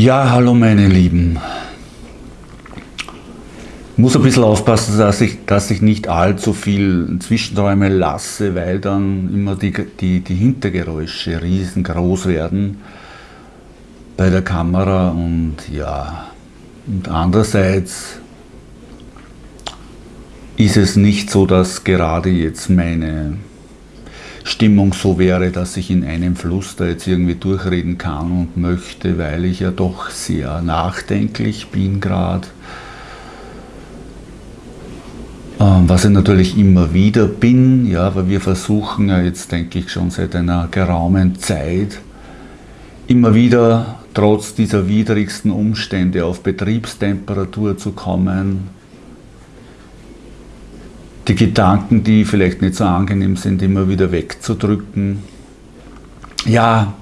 Ja, hallo meine Lieben. Ich muss ein bisschen aufpassen, dass ich, dass ich nicht allzu viel Zwischenträume lasse, weil dann immer die, die, die Hintergeräusche riesengroß werden bei der Kamera und ja, und andererseits ist es nicht so, dass gerade jetzt meine Stimmung so wäre, dass ich in einem Fluss da jetzt irgendwie durchreden kann und möchte, weil ich ja doch sehr nachdenklich bin gerade. Ähm, was ich natürlich immer wieder bin, ja, aber wir versuchen ja jetzt, denke ich, schon seit einer geraumen Zeit, immer wieder trotz dieser widrigsten Umstände auf Betriebstemperatur zu kommen, die Gedanken, die vielleicht nicht so angenehm sind, immer wieder wegzudrücken. Ja,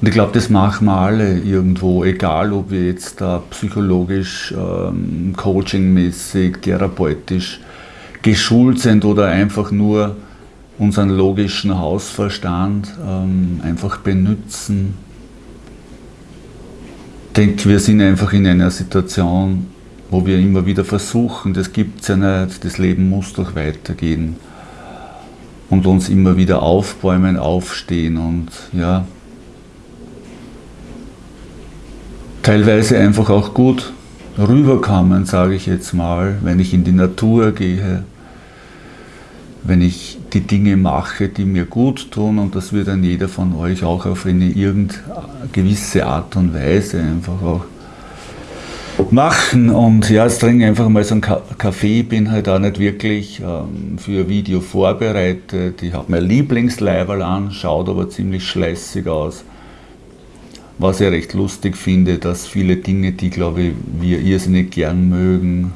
und ich glaube, das machen wir alle irgendwo, egal ob wir jetzt da psychologisch, ähm, coachingmäßig, therapeutisch geschult sind oder einfach nur unseren logischen Hausverstand ähm, einfach benutzen. Ich denke, wir sind einfach in einer Situation, wo wir immer wieder versuchen, das gibt es ja nicht, das Leben muss doch weitergehen. Und uns immer wieder aufbäumen, aufstehen und ja, teilweise einfach auch gut rüberkommen, sage ich jetzt mal, wenn ich in die Natur gehe, wenn ich die Dinge mache, die mir gut tun und das wird dann jeder von euch auch auf eine irgend gewisse Art und Weise einfach auch machen und ja, jetzt trinke ich einfach mal so einen Kaffee, bin halt auch nicht wirklich ähm, für ein Video vorbereitet. Ich habe mein Lieblingsleiberl an, schaut aber ziemlich schlässig aus. Was ich recht lustig finde, dass viele Dinge, die glaube ich wir irrsinnig gern mögen,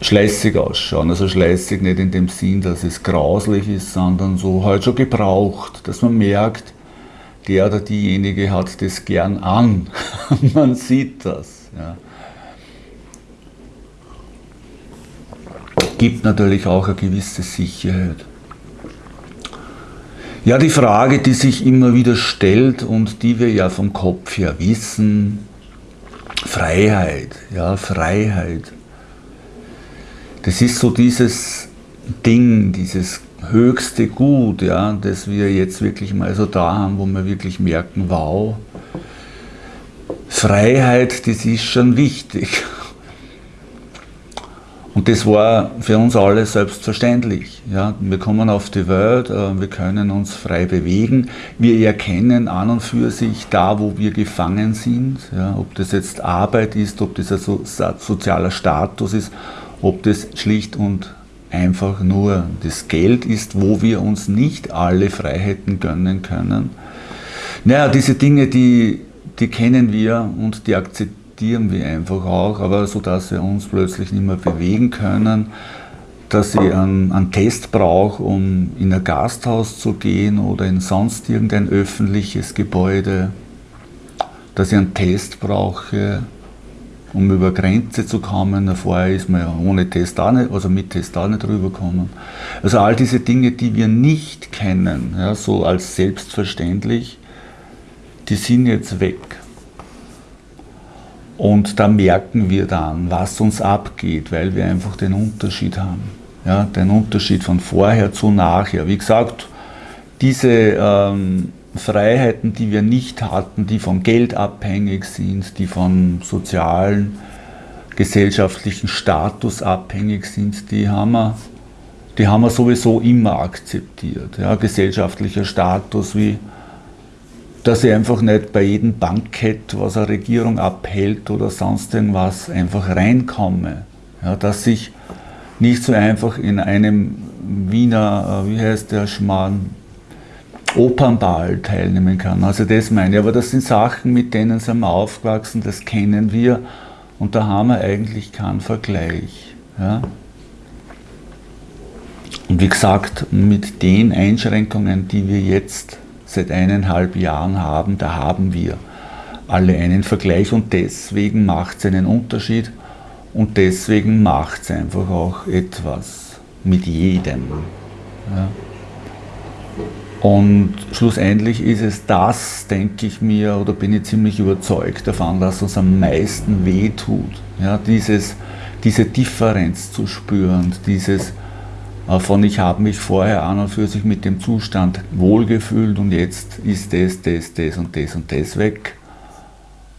schlässig ausschauen. Also schlässig nicht in dem Sinn, dass es grauslich ist, sondern so halt schon gebraucht, dass man merkt, der oder diejenige hat das gern an. man sieht das. Ja. Gibt natürlich auch eine gewisse Sicherheit. Ja, die Frage, die sich immer wieder stellt und die wir ja vom Kopf her wissen, Freiheit, ja, Freiheit. Das ist so dieses Ding, dieses höchste Gut, ja, das wir jetzt wirklich mal so da haben, wo wir wirklich merken, wow, Freiheit, das ist schon wichtig. Und das war für uns alle selbstverständlich. Ja, wir kommen auf die Welt, äh, wir können uns frei bewegen, wir erkennen an und für sich da, wo wir gefangen sind, ja, ob das jetzt Arbeit ist, ob das ein sozialer Status ist, ob das schlicht und einfach nur das Geld ist, wo wir uns nicht alle Freiheiten gönnen können. Naja, diese Dinge, die die kennen wir und die akzeptieren wir einfach auch, aber so dass wir uns plötzlich nicht mehr bewegen können, dass ich einen, einen Test brauche, um in ein Gasthaus zu gehen oder in sonst irgendein öffentliches Gebäude, dass ich einen Test brauche, um über Grenze zu kommen. Vorher ist man ja ohne Test auch nicht, also mit Test auch nicht rübergekommen. Also all diese Dinge, die wir nicht kennen, ja, so als selbstverständlich, die sind jetzt weg. Und da merken wir dann, was uns abgeht, weil wir einfach den Unterschied haben. Ja, den Unterschied von vorher zu nachher. Wie gesagt, diese ähm, Freiheiten, die wir nicht hatten, die vom Geld abhängig sind, die vom sozialen, gesellschaftlichen Status abhängig sind, die haben wir, die haben wir sowieso immer akzeptiert. Ja, gesellschaftlicher Status wie dass ich einfach nicht bei jedem Bankett, was eine Regierung abhält oder sonst irgendwas, einfach reinkomme. Ja, dass ich nicht so einfach in einem Wiener, äh, wie heißt der Schmarrn, Opernball teilnehmen kann. Also das meine ich. Aber das sind Sachen, mit denen sind wir aufgewachsen, das kennen wir und da haben wir eigentlich keinen Vergleich. Ja? Und wie gesagt, mit den Einschränkungen, die wir jetzt seit eineinhalb Jahren haben, da haben wir alle einen Vergleich und deswegen macht es einen Unterschied und deswegen macht es einfach auch etwas mit jedem. Ja. Und schlussendlich ist es das, denke ich mir, oder bin ich ziemlich überzeugt davon, dass uns am meisten wehtut. Ja, dieses, diese Differenz zu spüren, dieses äh, von ich habe mich vorher an und für sich mit dem Zustand wohlgefühlt und jetzt ist das, das, das und das und das weg.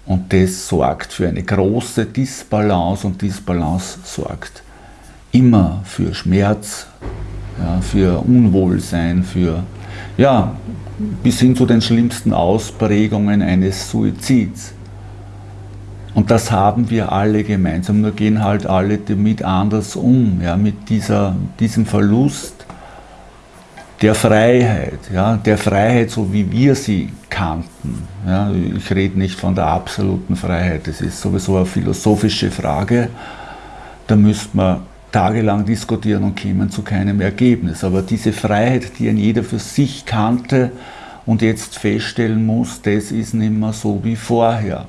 Und das sorgt für eine große Disbalance und Disbalance sorgt immer für Schmerz, ja, für Unwohlsein, für ja, bis hin zu den schlimmsten Ausprägungen eines Suizids. Und das haben wir alle gemeinsam, nur gehen halt alle damit anders um, ja, mit dieser, diesem Verlust der Freiheit, ja, der Freiheit, so wie wir sie kannten. Ja. Ich rede nicht von der absoluten Freiheit, das ist sowieso eine philosophische Frage. Da müsste man tagelang diskutieren und kämen zu keinem Ergebnis. Aber diese Freiheit, die ein jeder für sich kannte und jetzt feststellen muss, das ist nicht mehr so wie vorher.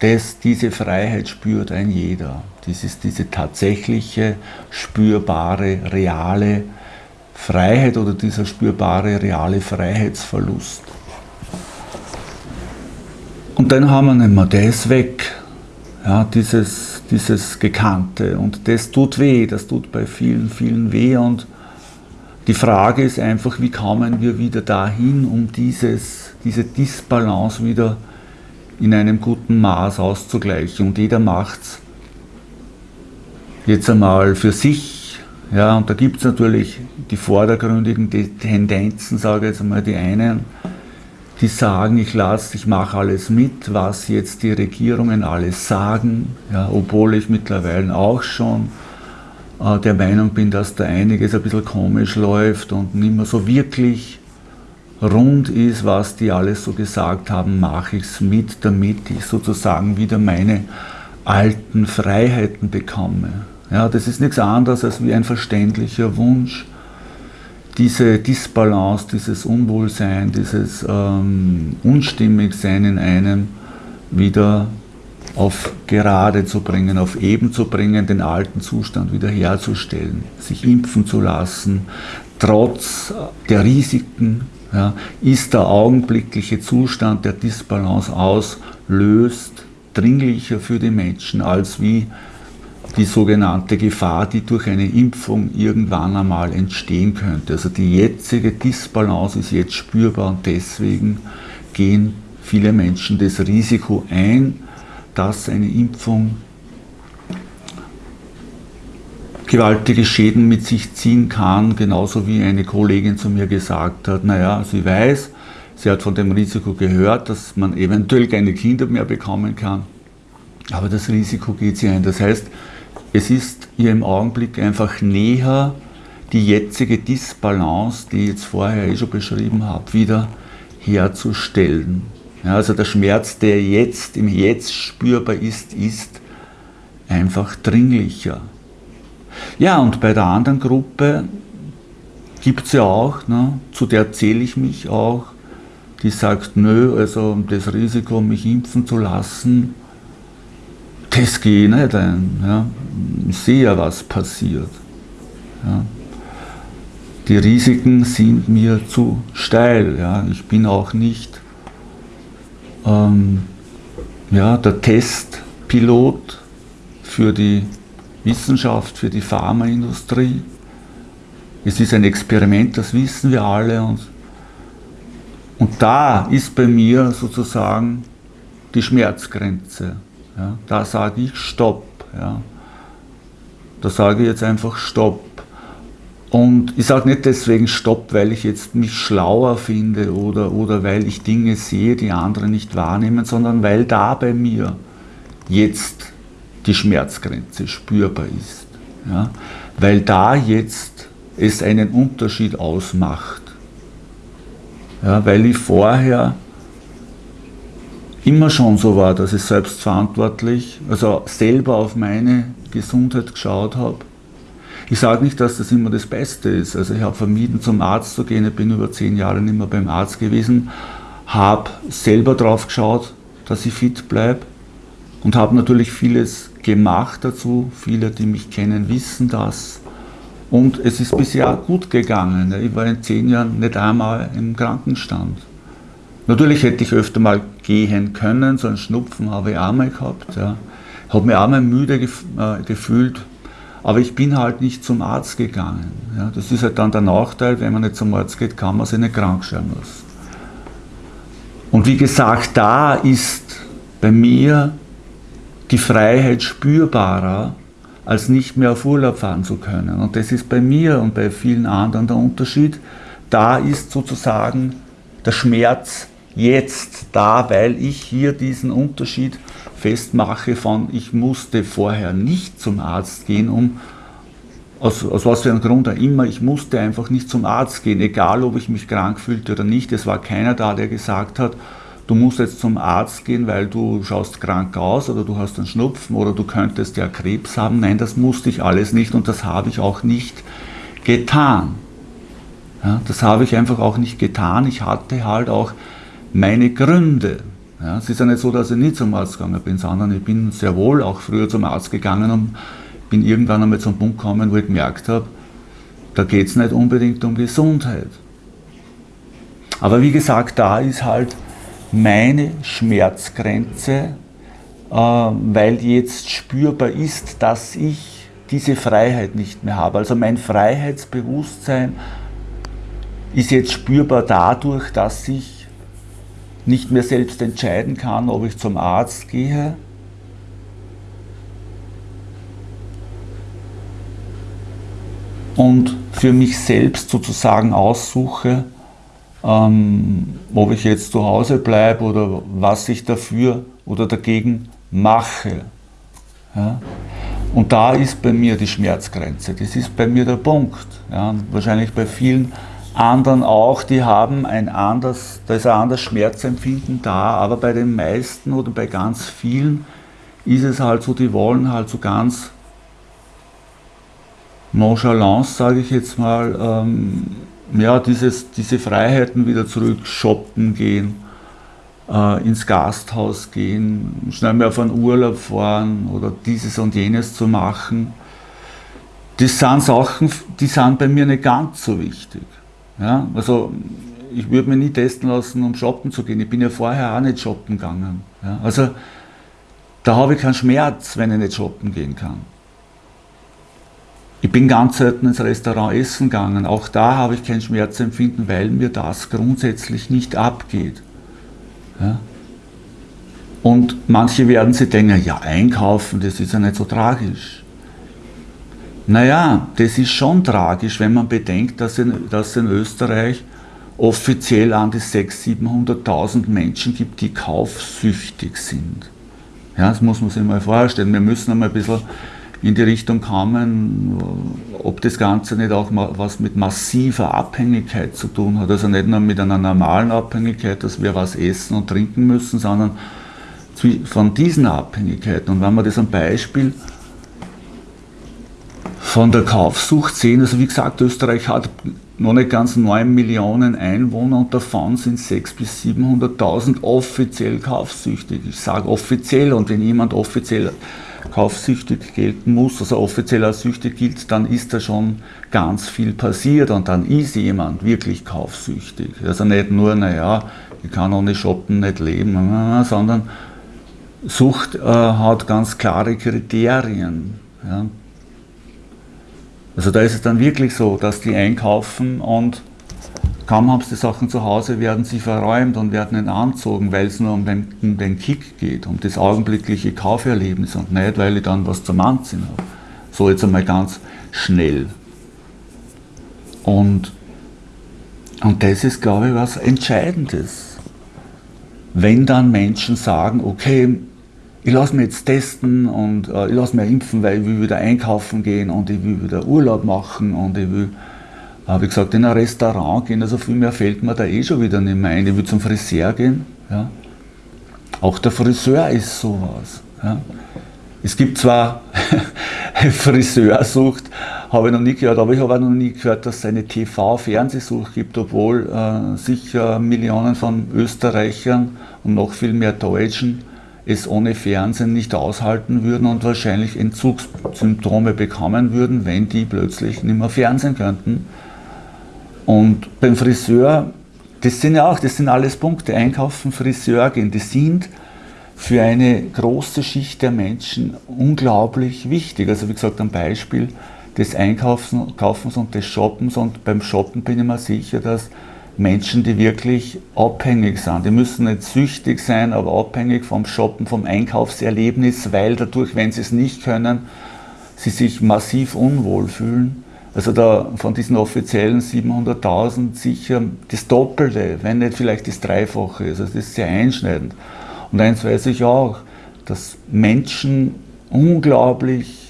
Das, diese Freiheit spürt ein jeder. Das ist diese tatsächliche, spürbare, reale Freiheit oder dieser spürbare, reale Freiheitsverlust. Und dann haben wir nicht mehr, ist weg. Ja, dieses, dieses Gekannte. Und das tut weh, das tut bei vielen, vielen weh. Und die Frage ist einfach, wie kommen wir wieder dahin, um dieses, diese Disbalance wieder in einem guten Maß auszugleichen. Und jeder macht es jetzt einmal für sich. Ja, und da gibt es natürlich die vordergründigen Tendenzen, sage ich jetzt einmal die einen, die sagen, ich lasse, ich mache alles mit, was jetzt die Regierungen alles sagen, ja, obwohl ich mittlerweile auch schon äh, der Meinung bin, dass da einiges ein bisschen komisch läuft und nicht mehr so wirklich rund ist, was die alles so gesagt haben, mache ich es mit, damit ich sozusagen wieder meine alten Freiheiten bekomme. Ja, das ist nichts anderes als wie ein verständlicher Wunsch, diese Disbalance, dieses Unwohlsein, dieses ähm, Unstimmigsein in einem wieder auf gerade zu bringen, auf eben zu bringen, den alten Zustand wiederherzustellen, sich impfen zu lassen, trotz der Risiken, ja, ist der augenblickliche Zustand der Disbalance auslöst, dringlicher für die Menschen als wie die sogenannte Gefahr, die durch eine Impfung irgendwann einmal entstehen könnte. Also die jetzige Disbalance ist jetzt spürbar und deswegen gehen viele Menschen das Risiko ein, dass eine Impfung gewaltige Schäden mit sich ziehen kann, genauso wie eine Kollegin zu mir gesagt hat, naja, sie weiß, sie hat von dem Risiko gehört, dass man eventuell keine Kinder mehr bekommen kann, aber das Risiko geht sie ein. Das heißt, es ist ihr im Augenblick einfach näher, die jetzige Disbalance, die ich jetzt vorher eh schon beschrieben habe, wieder herzustellen. Ja, also der Schmerz, der jetzt im Jetzt spürbar ist, ist einfach dringlicher. Ja, und bei der anderen Gruppe gibt es ja auch, ne, zu der zähle ich mich auch, die sagt, nö, also das Risiko, mich impfen zu lassen, das geht nicht ein. Ja. Ich sehe ja, was passiert. Ja. Die Risiken sind mir zu steil. Ja. Ich bin auch nicht ähm, ja, der Testpilot für die Wissenschaft, für die Pharmaindustrie. Es ist ein Experiment, das wissen wir alle. Und, und da ist bei mir sozusagen die Schmerzgrenze. Ja, da sage ich Stopp. Ja. Da sage ich jetzt einfach Stopp. Und ich sage nicht deswegen Stopp, weil ich jetzt mich schlauer finde oder, oder weil ich Dinge sehe, die andere nicht wahrnehmen, sondern weil da bei mir jetzt die Schmerzgrenze spürbar ist. Ja? Weil da jetzt es einen Unterschied ausmacht. Ja, weil ich vorher immer schon so war, dass ich selbstverantwortlich, also selber auf meine Gesundheit geschaut habe. Ich sage nicht, dass das immer das Beste ist. Also ich habe vermieden, zum Arzt zu gehen. Ich bin über zehn Jahre nicht mehr beim Arzt gewesen, habe selber drauf geschaut, dass ich fit bleibe und habe natürlich vieles gemacht dazu. Viele, die mich kennen, wissen das. Und es ist bisher gut gegangen. Ich war in zehn Jahren nicht einmal im Krankenstand. Natürlich hätte ich öfter mal gehen können, so einen Schnupfen habe ich auch mal gehabt. Ja. Habe mich auch mal müde gef äh, gefühlt, aber ich bin halt nicht zum Arzt gegangen. Ja. Das ist halt dann der Nachteil, wenn man nicht zum Arzt geht, kann man sich nicht krank schreiben lassen. Und wie gesagt, da ist bei mir die Freiheit spürbarer, als nicht mehr auf Urlaub fahren zu können. Und das ist bei mir und bei vielen anderen der Unterschied. Da ist sozusagen der Schmerz jetzt da, weil ich hier diesen Unterschied festmache von, ich musste vorher nicht zum Arzt gehen, um aus, aus was für einem Grund auch immer, ich musste einfach nicht zum Arzt gehen, egal ob ich mich krank fühlte oder nicht. Es war keiner da, der gesagt hat, du musst jetzt zum Arzt gehen, weil du schaust krank aus oder du hast einen Schnupfen oder du könntest ja Krebs haben. Nein, das musste ich alles nicht und das habe ich auch nicht getan. Ja, das habe ich einfach auch nicht getan. Ich hatte halt auch meine Gründe. Ja, es ist ja nicht so, dass ich nicht zum Arzt gegangen bin, sondern ich bin sehr wohl auch früher zum Arzt gegangen und bin irgendwann einmal zum Punkt gekommen, wo ich gemerkt habe, da geht es nicht unbedingt um Gesundheit. Aber wie gesagt, da ist halt meine Schmerzgrenze, äh, weil jetzt spürbar ist, dass ich diese Freiheit nicht mehr habe. Also mein Freiheitsbewusstsein ist jetzt spürbar dadurch, dass ich nicht mehr selbst entscheiden kann, ob ich zum Arzt gehe, und für mich selbst sozusagen aussuche, ähm, ob ich jetzt zu Hause bleibe oder was ich dafür oder dagegen mache. Ja? Und da ist bei mir die Schmerzgrenze, das ist bei mir der Punkt. Ja? wahrscheinlich bei vielen anderen auch, die haben ein anders, da ist ein anderes Schmerzempfinden da, aber bei den meisten oder bei ganz vielen ist es halt so, die wollen halt so ganz Nonchalance, sage ich jetzt mal, ähm, ja, dieses, diese Freiheiten wieder zurück, shoppen gehen, äh, ins Gasthaus gehen, schnell mal auf einen Urlaub fahren oder dieses und jenes zu machen. Das sind Sachen, die sind bei mir nicht ganz so wichtig. Ja, also ich würde mich nie testen lassen, um shoppen zu gehen. Ich bin ja vorher auch nicht shoppen gegangen. Ja, also da habe ich keinen Schmerz, wenn ich nicht shoppen gehen kann. Ich bin ganz selten ins Restaurant essen gegangen. Auch da habe ich kein Schmerzempfinden, weil mir das grundsätzlich nicht abgeht. Ja? Und manche werden sich denken, ja, einkaufen, das ist ja nicht so tragisch. Naja, das ist schon tragisch, wenn man bedenkt, dass in, dass in Österreich offiziell an die 600.000, 700.000 Menschen gibt, die kaufsüchtig sind. Ja, das muss man sich mal vorstellen. Wir müssen einmal ein bisschen in die Richtung kommen, ob das Ganze nicht auch was mit massiver Abhängigkeit zu tun hat. Also nicht nur mit einer normalen Abhängigkeit, dass wir was essen und trinken müssen, sondern von diesen Abhängigkeiten. Und wenn wir das am Beispiel von der Kaufsucht sehen, also wie gesagt, Österreich hat noch nicht ganz 9 Millionen Einwohner und davon sind 600.000 bis 700.000 offiziell kaufsüchtig. Ich sage offiziell und wenn jemand offiziell kaufsüchtig gelten muss, also offiziell als süchtig gilt, dann ist da schon ganz viel passiert und dann ist jemand wirklich kaufsüchtig. Also nicht nur, naja, ich kann ohne Shoppen nicht leben, sondern Sucht äh, hat ganz klare Kriterien. Ja. Also da ist es dann wirklich so, dass die einkaufen und Kaum haben sie die Sachen zu Hause, werden sie verräumt und werden entzogen, weil es nur um den, um den Kick geht, um das augenblickliche Kauferlebnis und nicht, weil ich dann was zum Anziehen habe. So jetzt einmal ganz schnell. Und, und das ist, glaube ich, was Entscheidendes. Wenn dann Menschen sagen, okay, ich lasse mich jetzt testen und äh, ich lasse mich impfen, weil ich will wieder einkaufen gehen und ich will wieder Urlaub machen und ich will habe ich gesagt, in ein Restaurant gehen, also viel mehr fällt mir da eh schon wieder nicht mehr ein. Ich will zum Friseur gehen. Ja. Auch der Friseur ist sowas. Ja. Es gibt zwar Friseursucht, habe ich noch nie gehört, aber ich habe auch noch nie gehört, dass es eine TV-Fernsehsucht gibt, obwohl äh, sicher Millionen von Österreichern und noch viel mehr Deutschen es ohne Fernsehen nicht aushalten würden und wahrscheinlich Entzugssymptome bekommen würden, wenn die plötzlich nicht mehr fernsehen könnten. Und beim Friseur, das sind ja auch, das sind alles Punkte, einkaufen, Friseur gehen, die sind für eine große Schicht der Menschen unglaublich wichtig. Also wie gesagt, ein Beispiel des Einkaufens und des Shoppens und beim Shoppen bin ich mir sicher, dass Menschen, die wirklich abhängig sind. Die müssen nicht süchtig sein, aber abhängig vom Shoppen, vom Einkaufserlebnis, weil dadurch, wenn sie es nicht können, sie sich massiv unwohl fühlen. Also da von diesen offiziellen 700.000 sicher das Doppelte, wenn nicht vielleicht das Dreifache ist. Also das ist sehr einschneidend. Und eins weiß ich auch, dass Menschen unglaublich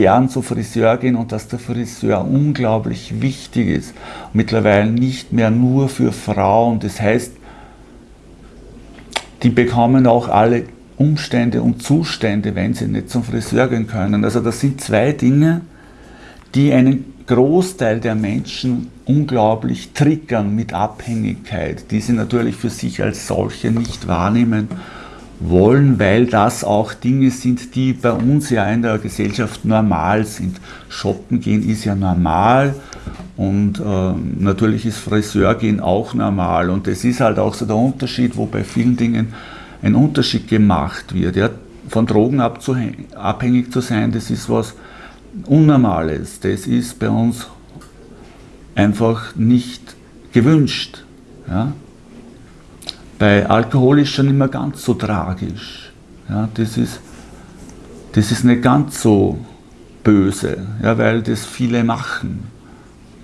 gern zu Friseur gehen und dass der Friseur unglaublich wichtig ist. Mittlerweile nicht mehr nur für Frauen. Das heißt, die bekommen auch alle Umstände und Zustände, wenn sie nicht zum Friseur gehen können. Also das sind zwei Dinge, die einen Großteil der Menschen unglaublich triggern mit Abhängigkeit, die sie natürlich für sich als solche nicht wahrnehmen wollen, weil das auch Dinge sind, die bei uns ja in der Gesellschaft normal sind. Shoppen gehen ist ja normal und äh, natürlich ist Friseur gehen auch normal und das ist halt auch so der Unterschied, wo bei vielen Dingen ein Unterschied gemacht wird. Ja, von Drogen abhängig zu sein, das ist was Unnormales, das ist bei uns einfach nicht gewünscht. Ja? Bei Alkohol ist schon mehr ganz so tragisch. Ja, das, ist, das ist nicht ganz so böse, ja, weil das viele machen.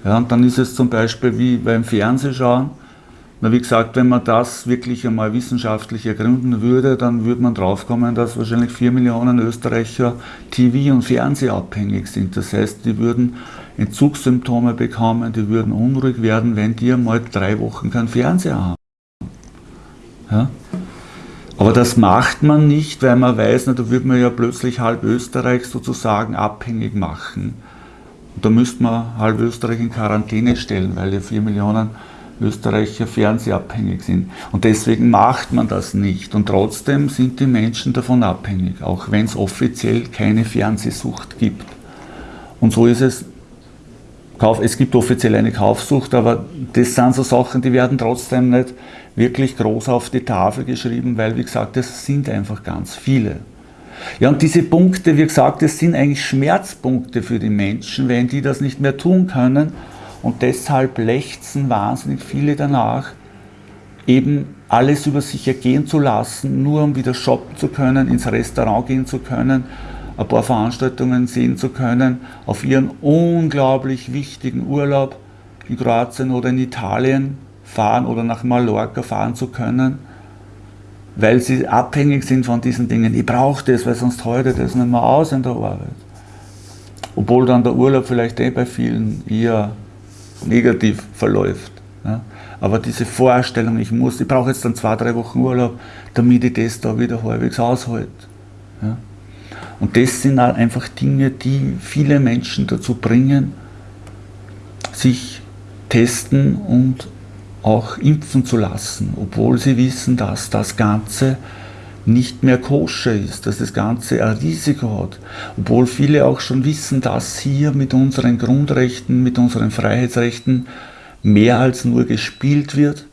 Ja, und dann ist es zum Beispiel wie beim Fernsehschauen. Na, wie gesagt, wenn man das wirklich einmal wissenschaftlich ergründen würde, dann würde man draufkommen, dass wahrscheinlich 4 Millionen Österreicher TV- und Fernsehabhängig sind. Das heißt, die würden Entzugssymptome bekommen, die würden unruhig werden, wenn die einmal drei Wochen keinen Fernseher haben. Ja? Aber das macht man nicht, weil man weiß, na, da würde man ja plötzlich halb Österreich sozusagen abhängig machen. Und da müsste man halb Österreich in Quarantäne stellen, weil ja vier Millionen Österreicher fernsehabhängig sind. Und deswegen macht man das nicht. Und trotzdem sind die Menschen davon abhängig, auch wenn es offiziell keine Fernsehsucht gibt. Und so ist es Kauf, es gibt offiziell eine Kaufsucht, aber das sind so Sachen, die werden trotzdem nicht wirklich groß auf die Tafel geschrieben, weil, wie gesagt, das sind einfach ganz viele. Ja, und diese Punkte, wie gesagt, das sind eigentlich Schmerzpunkte für die Menschen, wenn die das nicht mehr tun können. Und deshalb lechzen wahnsinnig viele danach, eben alles über sich ergehen zu lassen, nur um wieder shoppen zu können, ins Restaurant gehen zu können ein paar Veranstaltungen sehen zu können, auf ihren unglaublich wichtigen Urlaub in Kroatien oder in Italien fahren oder nach Mallorca fahren zu können, weil sie abhängig sind von diesen Dingen. Ich brauche das, weil sonst heute das nicht mehr aus in der Arbeit. Obwohl dann der Urlaub vielleicht eh bei vielen eher negativ verläuft. Ja. Aber diese Vorstellung, ich muss, ich brauche jetzt dann zwei, drei Wochen Urlaub, damit ich das da wieder halbwegs aushalte. Ja. Und das sind einfach Dinge, die viele Menschen dazu bringen, sich testen und auch impfen zu lassen, obwohl sie wissen, dass das Ganze nicht mehr koscher ist, dass das Ganze ein Risiko hat. Obwohl viele auch schon wissen, dass hier mit unseren Grundrechten, mit unseren Freiheitsrechten mehr als nur gespielt wird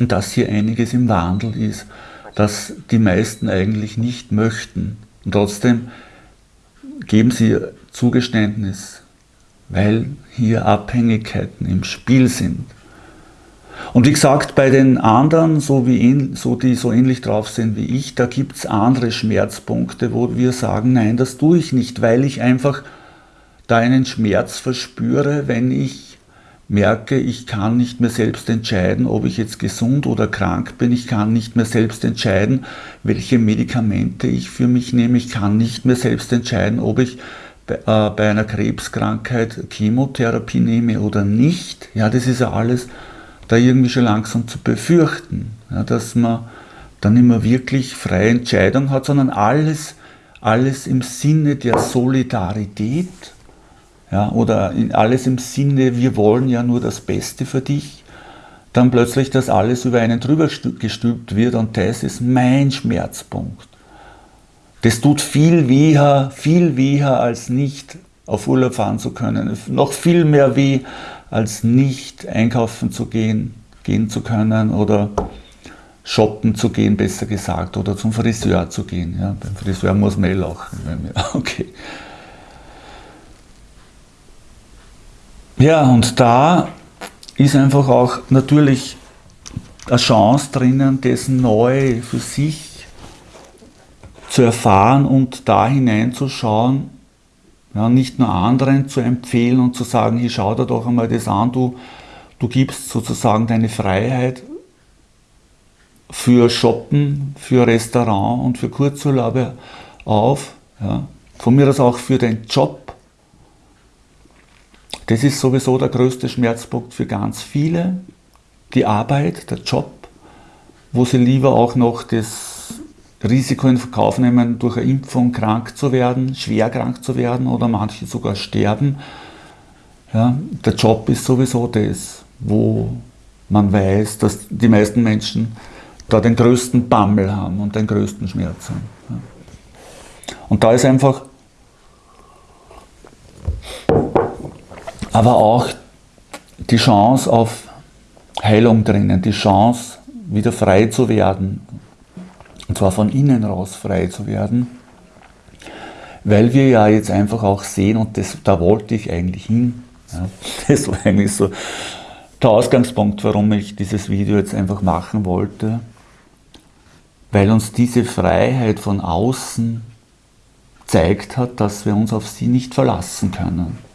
und dass hier einiges im Wandel ist, das die meisten eigentlich nicht möchten. Und trotzdem geben sie Zugeständnis, weil hier Abhängigkeiten im Spiel sind. Und wie gesagt, bei den anderen, so wie, so, die so ähnlich drauf sind wie ich, da gibt es andere Schmerzpunkte, wo wir sagen, nein, das tue ich nicht, weil ich einfach da einen Schmerz verspüre, wenn ich merke, ich kann nicht mehr selbst entscheiden, ob ich jetzt gesund oder krank bin. Ich kann nicht mehr selbst entscheiden, welche Medikamente ich für mich nehme. Ich kann nicht mehr selbst entscheiden, ob ich bei, äh, bei einer Krebskrankheit Chemotherapie nehme oder nicht. Ja, das ist ja alles da irgendwie schon langsam zu befürchten, ja, dass man dann mehr wirklich freie Entscheidung hat, sondern alles, alles im Sinne der Solidarität ja, oder alles im Sinne, wir wollen ja nur das Beste für dich, dann plötzlich das alles über einen drüber gestülpt wird und das ist mein Schmerzpunkt. Das tut viel weher, viel weher als nicht auf Urlaub fahren zu können. Noch viel mehr weh, als nicht einkaufen zu gehen, gehen zu können oder shoppen zu gehen, besser gesagt, oder zum Friseur zu gehen. Ja, beim Friseur muss man eh lachen. Okay. Ja, und da ist einfach auch natürlich eine Chance drinnen, das neu für sich zu erfahren und da hineinzuschauen, ja, nicht nur anderen zu empfehlen und zu sagen, hier schau dir doch einmal das an, du, du gibst sozusagen deine Freiheit für Shoppen, für Restaurant und für Kurzurlaube auf. Ja. Von mir aus auch für den Job. Das ist sowieso der größte Schmerzpunkt für ganz viele. Die Arbeit, der Job, wo sie lieber auch noch das Risiko in Kauf nehmen, durch eine Impfung krank zu werden, schwer krank zu werden oder manche sogar sterben. Ja, der Job ist sowieso das, wo man weiß, dass die meisten Menschen da den größten Bammel haben und den größten Schmerz haben. Ja. Und da ist einfach aber auch die Chance auf Heilung drinnen, die Chance, wieder frei zu werden, und zwar von innen raus frei zu werden, weil wir ja jetzt einfach auch sehen, und das, da wollte ich eigentlich hin, ja, das war eigentlich so der Ausgangspunkt, warum ich dieses Video jetzt einfach machen wollte, weil uns diese Freiheit von außen zeigt hat, dass wir uns auf sie nicht verlassen können.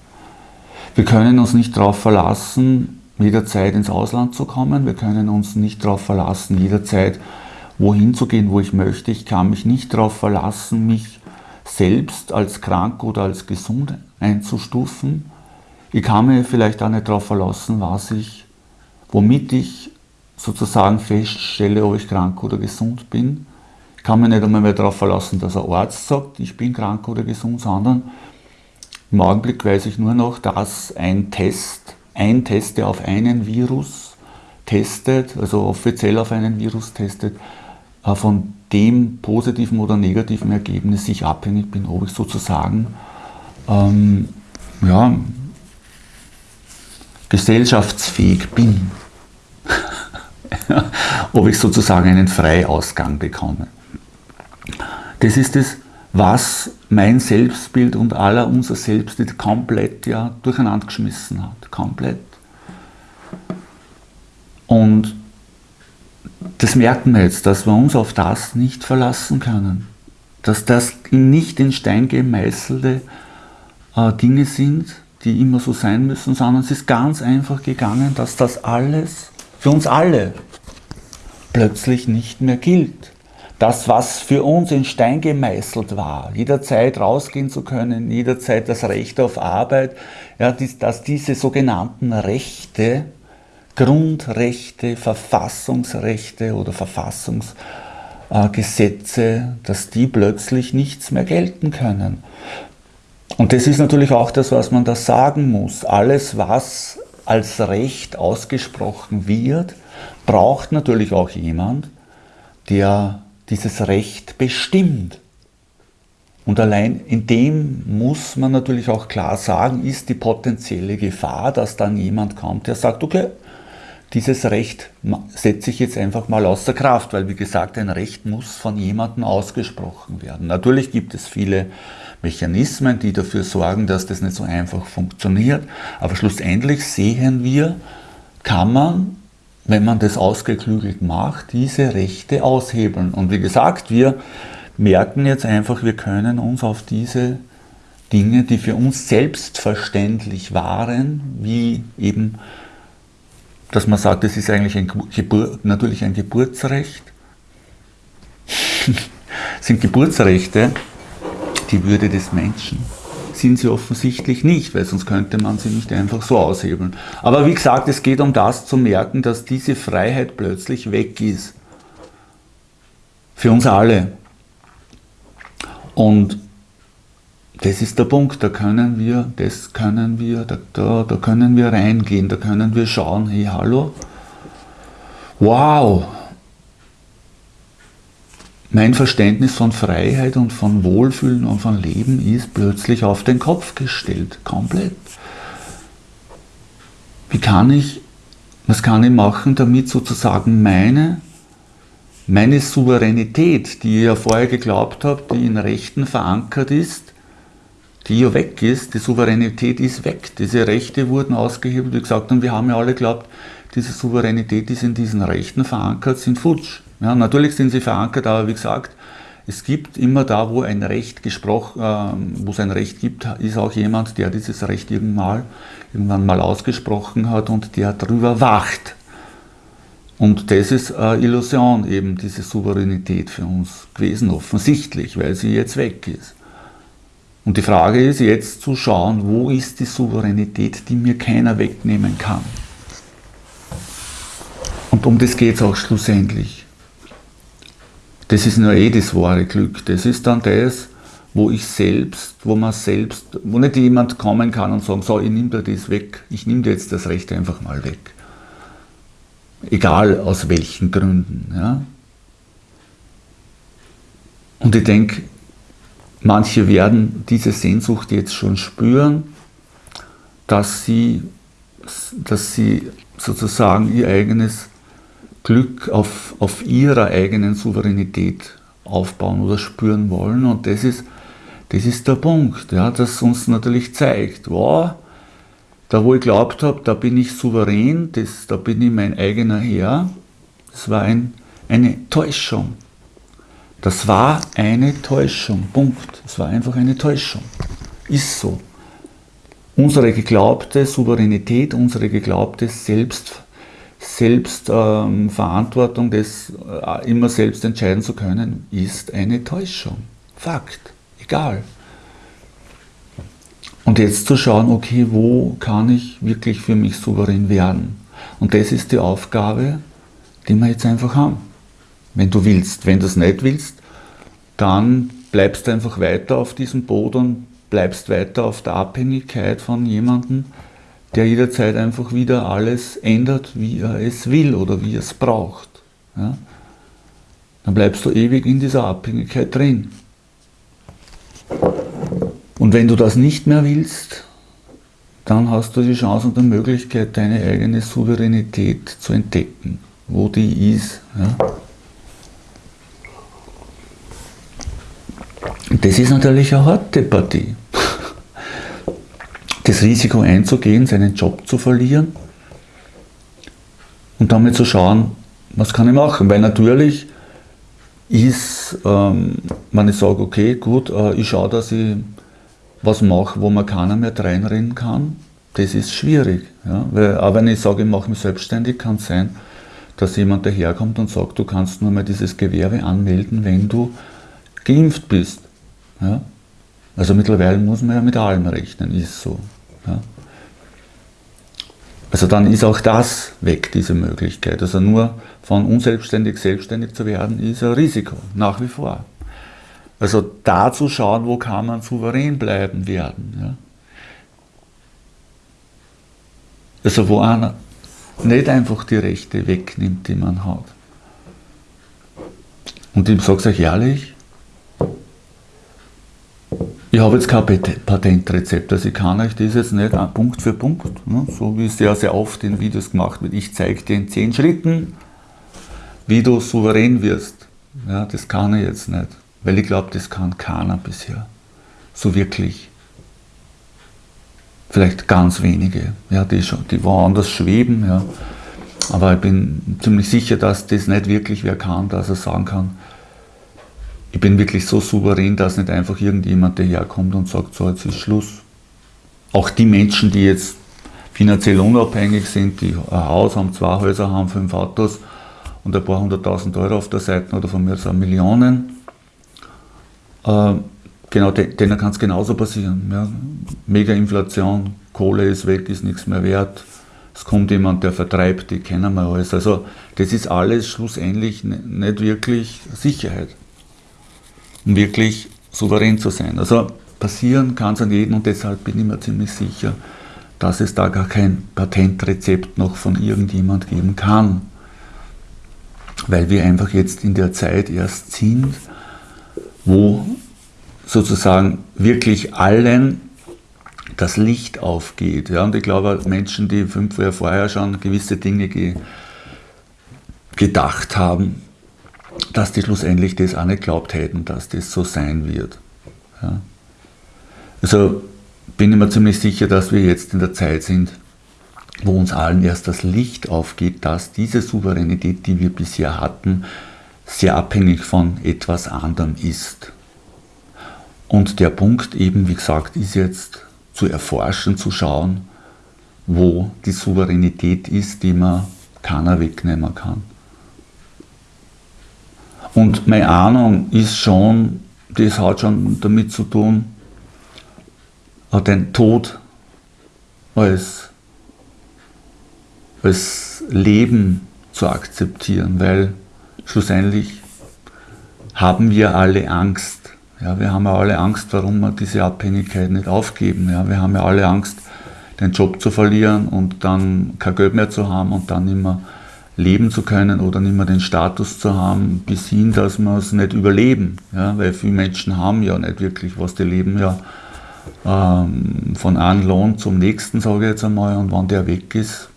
Wir können uns nicht darauf verlassen, jederzeit ins Ausland zu kommen. Wir können uns nicht darauf verlassen, jederzeit wohin zu gehen, wo ich möchte. Ich kann mich nicht darauf verlassen, mich selbst als krank oder als gesund einzustufen. Ich kann mir vielleicht auch nicht darauf verlassen, was ich, womit ich sozusagen feststelle, ob ich krank oder gesund bin. Ich kann mir nicht einmal mehr darauf verlassen, dass ein Arzt sagt, ich bin krank oder gesund, sondern im Augenblick weiß ich nur noch, dass ein Test, ein Test, der auf einen Virus testet, also offiziell auf einen Virus testet, äh, von dem positiven oder negativen Ergebnis ich abhängig bin, ob ich sozusagen ähm, ja, gesellschaftsfähig bin. ob ich sozusagen einen Freiausgang bekomme. Das ist es, was mein Selbstbild und aller unser Selbstbild komplett ja, durcheinander geschmissen hat. Komplett. Und das merken wir jetzt, dass wir uns auf das nicht verlassen können. Dass das nicht in Stein gemeißelte äh, Dinge sind, die immer so sein müssen, sondern es ist ganz einfach gegangen, dass das alles für uns alle plötzlich nicht mehr gilt. Das, was für uns in Stein gemeißelt war, jederzeit rausgehen zu können, jederzeit das Recht auf Arbeit, ja, dass diese sogenannten Rechte Grundrechte, Verfassungsrechte oder Verfassungsgesetze, dass die plötzlich nichts mehr gelten können. Und das ist natürlich auch das, was man da sagen muss. Alles, was als Recht ausgesprochen wird, braucht natürlich auch jemand, der dieses Recht bestimmt. Und allein in dem muss man natürlich auch klar sagen, ist die potenzielle Gefahr, dass dann jemand kommt, der sagt, okay, dieses Recht setze ich jetzt einfach mal außer Kraft, weil wie gesagt, ein Recht muss von jemandem ausgesprochen werden. Natürlich gibt es viele Mechanismen, die dafür sorgen, dass das nicht so einfach funktioniert, aber schlussendlich sehen wir, kann man, wenn man das ausgeklügelt macht, diese Rechte aushebeln. Und wie gesagt, wir merken jetzt einfach, wir können uns auf diese Dinge, die für uns selbstverständlich waren, wie eben dass man sagt, das ist eigentlich ein Gebur natürlich ein Geburtsrecht, sind Geburtsrechte die Würde des Menschen? Sind sie offensichtlich nicht, weil sonst könnte man sie nicht einfach so aushebeln. Aber wie gesagt, es geht um das zu merken, dass diese Freiheit plötzlich weg ist. Für uns alle. Und das ist der Punkt, da können wir, das können wir, da, da, da können wir reingehen, da können wir schauen, hey, hallo, wow, mein Verständnis von Freiheit und von Wohlfühlen und von Leben ist plötzlich auf den Kopf gestellt, komplett. Wie kann ich, was kann ich machen, damit sozusagen meine, meine Souveränität, die ich ja vorher geglaubt habe, die in Rechten verankert ist, die ja weg ist, die Souveränität ist weg. Diese Rechte wurden ausgehebelt, wie gesagt, und wir haben ja alle geglaubt, diese Souveränität ist in diesen Rechten verankert, sind futsch. Ja, natürlich sind sie verankert, aber wie gesagt, es gibt immer da, wo ein Recht gesprochen, äh, wo es ein Recht gibt, ist auch jemand, der dieses Recht irgendwann mal, irgendwann mal ausgesprochen hat und der darüber wacht. Und das ist eine Illusion, eben diese Souveränität für uns gewesen, offensichtlich, weil sie jetzt weg ist. Und die Frage ist jetzt zu schauen, wo ist die Souveränität, die mir keiner wegnehmen kann. Und um das geht es auch schlussendlich. Das ist nur eh das wahre Glück. Das ist dann das, wo ich selbst, wo man selbst, wo nicht jemand kommen kann und sagen, so, ich nehme dir das weg, ich nehme dir jetzt das Recht einfach mal weg. Egal aus welchen Gründen. Ja? Und ich denke, manche werden diese Sehnsucht jetzt schon spüren, dass sie, dass sie sozusagen ihr eigenes Glück auf, auf ihrer eigenen Souveränität aufbauen oder spüren wollen. Und das ist, das ist der Punkt, ja, das uns natürlich zeigt, wow, da wo ich glaubt habe, da bin ich souverän, das, da bin ich mein eigener Herr, das war ein, eine Täuschung. Das war eine Täuschung, Punkt. Es war einfach eine Täuschung. Ist so. Unsere geglaubte Souveränität, unsere geglaubte Selbst, Selbstverantwortung, ähm, das äh, immer selbst entscheiden zu können, ist eine Täuschung. Fakt. Egal. Und jetzt zu schauen, okay, wo kann ich wirklich für mich souverän werden? Und das ist die Aufgabe, die wir jetzt einfach haben. Wenn du willst. Wenn du es nicht willst, dann bleibst du einfach weiter auf diesem Boot und bleibst weiter auf der Abhängigkeit von jemandem, der jederzeit einfach wieder alles ändert, wie er es will oder wie er es braucht. Ja? Dann bleibst du ewig in dieser Abhängigkeit drin. Und wenn du das nicht mehr willst, dann hast du die Chance und die Möglichkeit, deine eigene Souveränität zu entdecken, wo die ist. Ja? Das ist natürlich eine harte Partie das Risiko einzugehen, seinen Job zu verlieren und damit zu schauen, was kann ich machen. Weil natürlich ist, ähm, wenn ich sage, okay, gut, äh, ich schaue, dass ich was mache, wo man keiner mehr reinrennen kann, das ist schwierig. Ja? Weil, auch wenn ich sage, ich mache mich selbstständig, kann es sein, dass jemand daherkommt und sagt, du kannst nur mal dieses Gewerbe anmelden, wenn du geimpft bist. Ja? Also mittlerweile muss man ja mit allem rechnen, ist so. Ja. Also dann ist auch das weg, diese Möglichkeit. Also nur von unselbstständig selbstständig zu werden, ist ein Risiko, nach wie vor. Also da zu schauen, wo kann man souverän bleiben werden. Ja. Also wo einer nicht einfach die Rechte wegnimmt, die man hat. Und ich sage es euch ehrlich, ich habe jetzt kein Patentrezept, also ich kann euch das jetzt nicht Punkt für Punkt, ne, so wie es sehr, sehr oft in Videos gemacht wird. Ich zeige dir in zehn Schritten, wie du souverän wirst. Ja, das kann ich jetzt nicht, weil ich glaube, das kann keiner bisher. So wirklich. Vielleicht ganz wenige, ja, die, schon, die woanders schweben. Ja. Aber ich bin ziemlich sicher, dass das nicht wirklich wer kann, dass er sagen kann, ich bin wirklich so souverän, dass nicht einfach irgendjemand daherkommt und sagt, so jetzt ist Schluss. Auch die Menschen, die jetzt finanziell unabhängig sind, die ein Haus haben, zwei Häuser haben, fünf Autos und ein paar hunderttausend Euro auf der Seite oder von mir so Millionen, äh, genau, denen kann es genauso passieren. Ja. Mega Inflation, Kohle ist weg, ist nichts mehr wert. Es kommt jemand, der vertreibt, die kennen wir alles. Also das ist alles schlussendlich nicht wirklich Sicherheit wirklich souverän zu sein. Also passieren kann es an jedem und deshalb bin ich mir ziemlich sicher, dass es da gar kein Patentrezept noch von irgendjemand geben kann. weil wir einfach jetzt in der Zeit erst sind, wo sozusagen wirklich allen das Licht aufgeht. Ja, und ich glaube, Menschen, die fünf Jahre vorher schon gewisse Dinge ge gedacht haben, dass die schlussendlich das auch nicht glaubt hätten, dass das so sein wird. Ja. Also bin ich mir ziemlich sicher, dass wir jetzt in der Zeit sind, wo uns allen erst das Licht aufgeht, dass diese Souveränität, die wir bisher hatten, sehr abhängig von etwas anderem ist. Und der Punkt eben, wie gesagt, ist jetzt zu erforschen, zu schauen, wo die Souveränität ist, die man keiner wegnehmen kann. Und meine Ahnung ist schon, das hat schon damit zu tun, den Tod als, als Leben zu akzeptieren, weil schlussendlich haben wir alle Angst. Ja, wir haben ja alle Angst, warum wir diese Abhängigkeit nicht aufgeben. Ja, wir haben ja alle Angst, den Job zu verlieren und dann kein Geld mehr zu haben und dann immer leben zu können oder nicht mehr den Status zu haben, bis hin, dass wir es nicht überleben. Ja, weil viele Menschen haben ja nicht wirklich was, die leben ja ähm, von einem Lohn zum nächsten, sage ich jetzt einmal, und wenn der weg ist,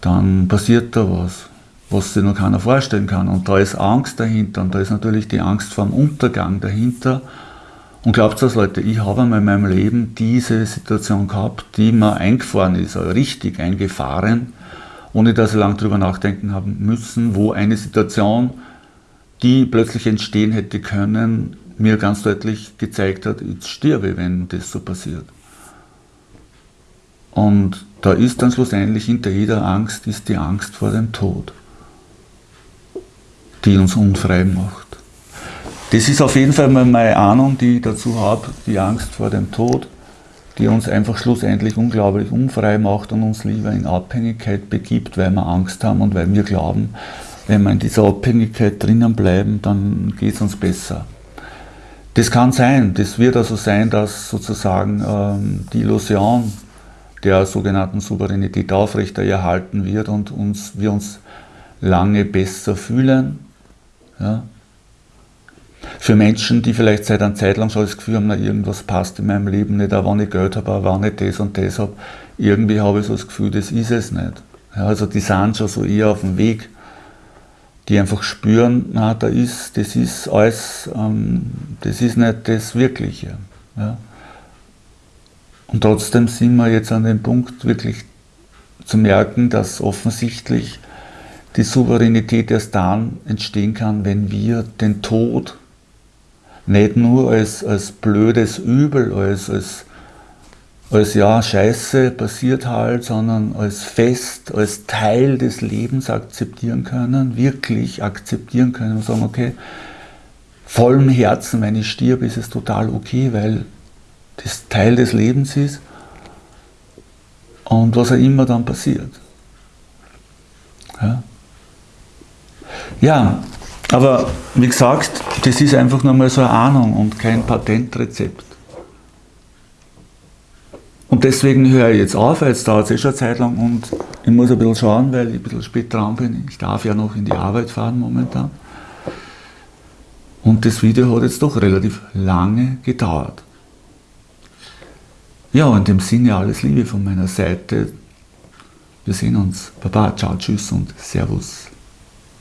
dann passiert da was, was sich noch keiner vorstellen kann. Und da ist Angst dahinter und da ist natürlich die Angst vor dem Untergang dahinter. Und glaubt das, Leute, ich habe einmal in meinem Leben diese Situation gehabt, die mir eingefahren ist, also richtig eingefahren, ohne dass ich lange darüber nachdenken haben müssen, wo eine Situation, die plötzlich entstehen hätte können, mir ganz deutlich gezeigt hat, jetzt sterbe, wenn das so passiert. Und da ist dann schlussendlich hinter jeder Angst ist die Angst vor dem Tod, die uns unfrei macht. Das ist auf jeden Fall meine Ahnung, die ich dazu habe, die Angst vor dem Tod die uns einfach schlussendlich unglaublich unfrei macht und uns lieber in Abhängigkeit begibt, weil wir Angst haben und weil wir glauben, wenn wir in dieser Abhängigkeit drinnen bleiben, dann geht es uns besser. Das kann sein, das wird also sein, dass sozusagen ähm, die Illusion der sogenannten Souveränität aufrechterhalten wird und uns, wir uns lange besser fühlen. Ja, für Menschen, die vielleicht seit einer Zeit lang schon das Gefühl haben, na, irgendwas passt in meinem Leben nicht, auch wenn ich Geld habe, auch wenn ich das und das habe, irgendwie habe ich so das Gefühl, das ist es nicht. Ja, also die sind schon so eher auf dem Weg, die einfach spüren, na, da ist, das ist alles, ähm, das ist nicht das Wirkliche. Ja. Und trotzdem sind wir jetzt an dem Punkt, wirklich zu merken, dass offensichtlich die Souveränität erst dann entstehen kann, wenn wir den Tod nicht nur als, als blödes Übel, als, als, als ja, Scheiße passiert halt, sondern als Fest, als Teil des Lebens akzeptieren können, wirklich akzeptieren können und sagen, okay, vollem Herzen, wenn ich stirb, ist es total okay, weil das Teil des Lebens ist und was auch immer dann passiert. Ja, ja aber wie gesagt, das ist einfach nur mal so eine Ahnung und kein Patentrezept. Und deswegen höre ich jetzt auf, weil jetzt dauert es eh schon eine Zeit lang und ich muss ein bisschen schauen, weil ich ein bisschen spät dran bin. Ich darf ja noch in die Arbeit fahren momentan. Und das Video hat jetzt doch relativ lange gedauert. Ja, in dem Sinne alles Liebe von meiner Seite. Wir sehen uns. Baba, ciao, tschüss und Servus.